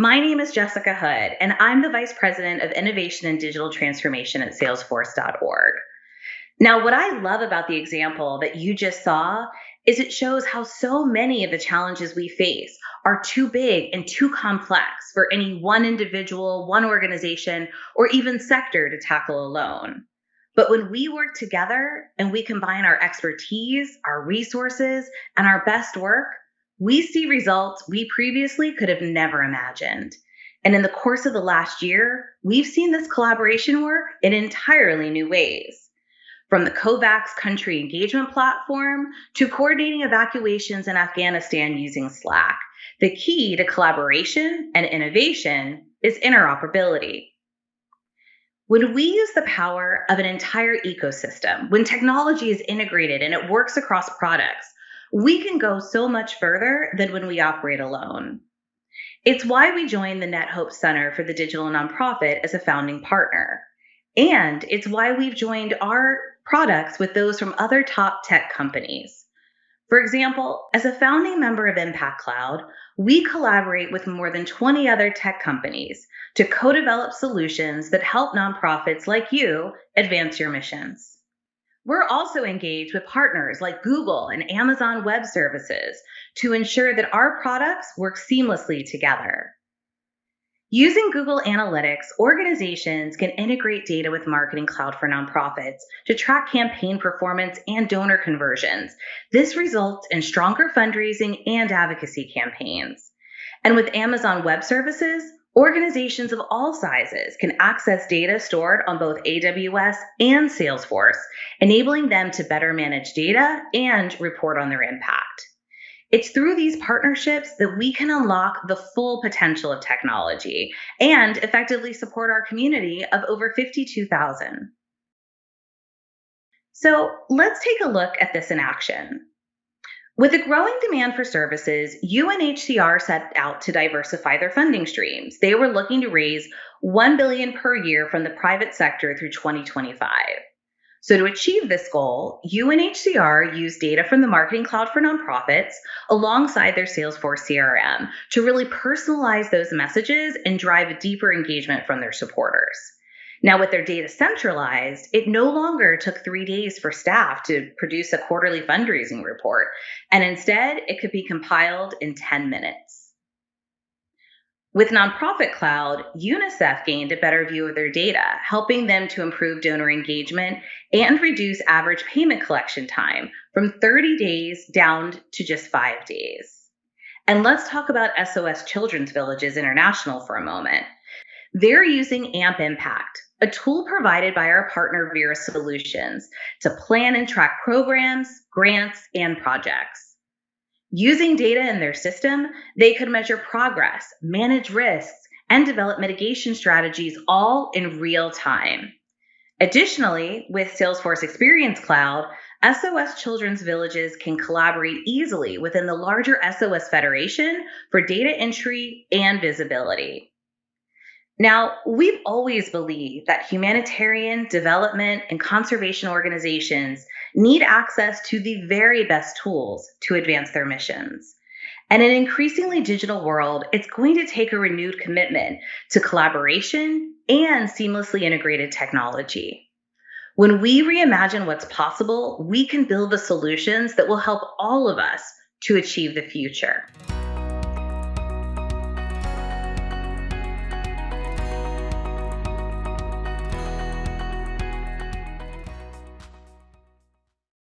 My name is Jessica Hood, and I'm the Vice President of Innovation and Digital Transformation at Salesforce.org. Now, what I love about the example that you just saw is it shows how so many of the challenges we face are too big and too complex for any one individual, one organization, or even sector to tackle alone. But when we work together and we combine our expertise, our resources, and our best work, we see results we previously could have never imagined. And in the course of the last year, we've seen this collaboration work in entirely new ways. From the COVAX country engagement platform to coordinating evacuations in Afghanistan using Slack, the key to collaboration and innovation is interoperability. When we use the power of an entire ecosystem, when technology is integrated and it works across products, we can go so much further than when we operate alone. It's why we joined the NetHope Center for the Digital Nonprofit as a founding partner. And it's why we've joined our products with those from other top tech companies. For example, as a founding member of Impact Cloud, we collaborate with more than 20 other tech companies to co develop solutions that help nonprofits like you advance your missions. We're also engaged with partners like Google and Amazon Web Services to ensure that our products work seamlessly together. Using Google Analytics, organizations can integrate data with Marketing Cloud for nonprofits to track campaign performance and donor conversions. This results in stronger fundraising and advocacy campaigns. And with Amazon Web Services, organizations of all sizes can access data stored on both AWS and Salesforce, enabling them to better manage data and report on their impact. It's through these partnerships that we can unlock the full potential of technology and effectively support our community of over 52,000. So let's take a look at this in action. With a growing demand for services, UNHCR set out to diversify their funding streams. They were looking to raise 1 billion per year from the private sector through 2025. So, to achieve this goal, UNHCR used data from the Marketing Cloud for nonprofits alongside their Salesforce CRM to really personalize those messages and drive a deeper engagement from their supporters. Now, with their data centralized, it no longer took three days for staff to produce a quarterly fundraising report, and instead, it could be compiled in 10 minutes. With Nonprofit Cloud, UNICEF gained a better view of their data, helping them to improve donor engagement and reduce average payment collection time from 30 days down to just five days. And let's talk about SOS Children's Villages International for a moment. They're using AMP Impact, a tool provided by our partner Vera Solutions, to plan and track programs, grants, and projects. Using data in their system, they could measure progress, manage risks, and develop mitigation strategies all in real time. Additionally, with Salesforce Experience Cloud, SOS Children's Villages can collaborate easily within the larger SOS Federation for data entry and visibility. Now, we've always believed that humanitarian, development, and conservation organizations need access to the very best tools to advance their missions. And in an increasingly digital world, it's going to take a renewed commitment to collaboration and seamlessly integrated technology. When we reimagine what's possible, we can build the solutions that will help all of us to achieve the future.